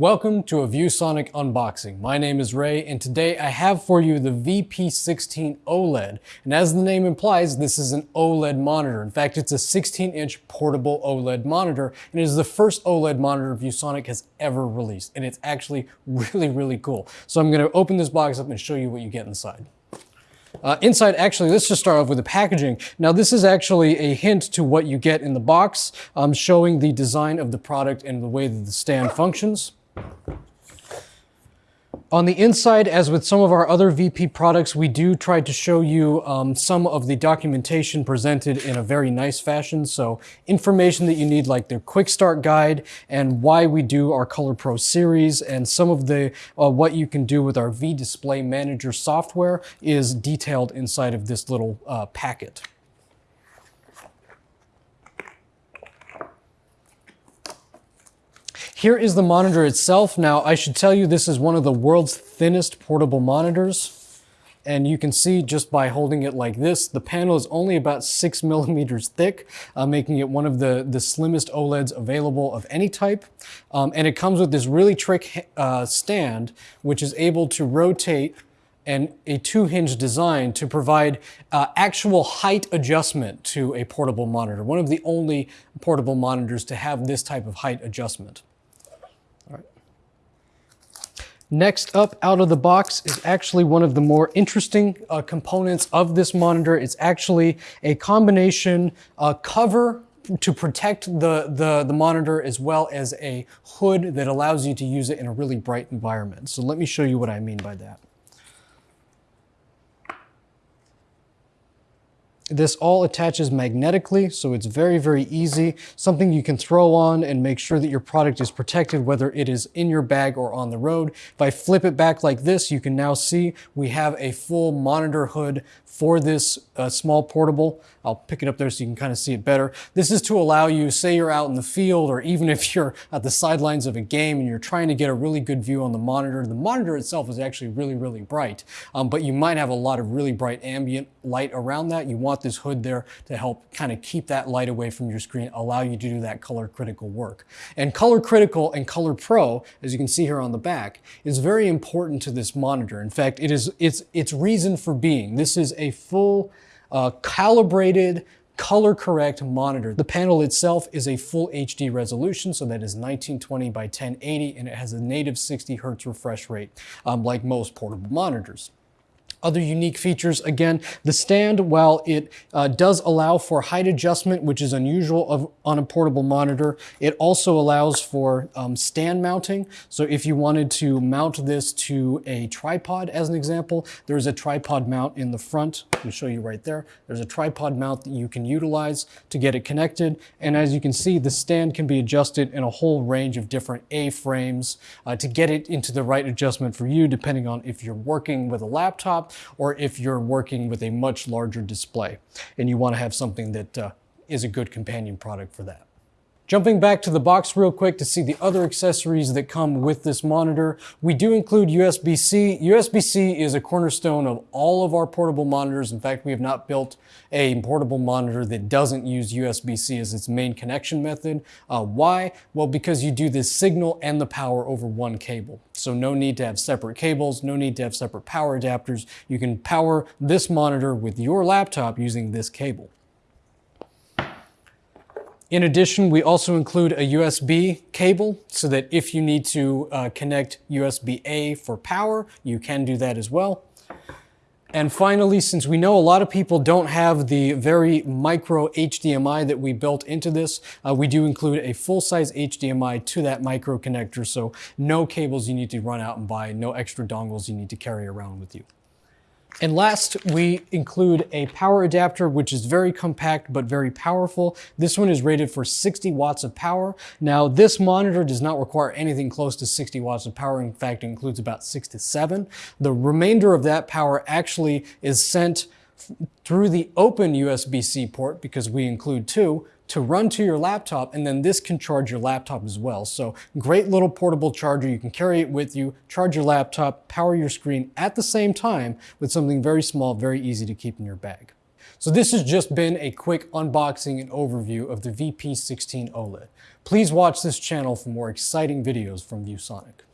Welcome to a ViewSonic unboxing. My name is Ray and today I have for you the VP16 OLED. And as the name implies, this is an OLED monitor. In fact, it's a 16 inch portable OLED monitor and it is the first OLED monitor ViewSonic has ever released. And it's actually really, really cool. So I'm gonna open this box up and show you what you get inside. Uh, inside, actually, let's just start off with the packaging. Now, this is actually a hint to what you get in the box, um, showing the design of the product and the way that the stand functions. On the inside, as with some of our other VP products, we do try to show you um, some of the documentation presented in a very nice fashion. So information that you need like the quick start guide and why we do our Color Pro series and some of the uh, what you can do with our V Display Manager software is detailed inside of this little uh, packet. Here is the monitor itself. Now, I should tell you this is one of the world's thinnest portable monitors. And you can see just by holding it like this, the panel is only about six millimeters thick, uh, making it one of the, the slimmest OLEDs available of any type. Um, and it comes with this really trick uh, stand, which is able to rotate and a two hinge design to provide uh, actual height adjustment to a portable monitor. One of the only portable monitors to have this type of height adjustment. Next up out of the box is actually one of the more interesting uh, components of this monitor. It's actually a combination uh, cover to protect the, the, the monitor as well as a hood that allows you to use it in a really bright environment. So let me show you what I mean by that. This all attaches magnetically, so it's very, very easy. Something you can throw on and make sure that your product is protected, whether it is in your bag or on the road. If I flip it back like this, you can now see we have a full monitor hood for this uh, small portable. I'll pick it up there so you can kind of see it better. This is to allow you, say you're out in the field or even if you're at the sidelines of a game and you're trying to get a really good view on the monitor. The monitor itself is actually really, really bright, um, but you might have a lot of really bright ambient light around that. You want this hood there to help kind of keep that light away from your screen, allow you to do that color critical work. And color critical and color pro, as you can see here on the back, is very important to this monitor. In fact, it is it's its reason for being. This is a full uh, calibrated color correct monitor. The panel itself is a full HD resolution, so that is 1920 by 1080, and it has a native 60 hertz refresh rate, um, like most portable monitors. Other unique features, again, the stand, while it uh, does allow for height adjustment, which is unusual of, on a portable monitor, it also allows for um, stand mounting. So if you wanted to mount this to a tripod, as an example, there's a tripod mount in the front. Let me show you right there. There's a tripod mount that you can utilize to get it connected. And as you can see, the stand can be adjusted in a whole range of different A-frames uh, to get it into the right adjustment for you, depending on if you're working with a or if you're working with a much larger display and you want to have something that uh, is a good companion product for that. Jumping back to the box real quick to see the other accessories that come with this monitor, we do include USB-C. USB-C is a cornerstone of all of our portable monitors. In fact, we have not built a portable monitor that doesn't use USB-C as its main connection method. Uh, why? Well, because you do the signal and the power over one cable. So no need to have separate cables, no need to have separate power adapters. You can power this monitor with your laptop using this cable. In addition, we also include a USB cable so that if you need to uh, connect USB-A for power, you can do that as well. And finally, since we know a lot of people don't have the very micro HDMI that we built into this, uh, we do include a full-size HDMI to that micro connector, so no cables you need to run out and buy, no extra dongles you need to carry around with you. And last, we include a power adapter, which is very compact but very powerful. This one is rated for 60 watts of power. Now, this monitor does not require anything close to 60 watts of power. In fact, it includes about six to seven. The remainder of that power actually is sent through the open USB-C port, because we include two, to run to your laptop, and then this can charge your laptop as well. So great little portable charger. You can carry it with you, charge your laptop, power your screen at the same time with something very small, very easy to keep in your bag. So this has just been a quick unboxing and overview of the VP16 OLED. Please watch this channel for more exciting videos from ViewSonic.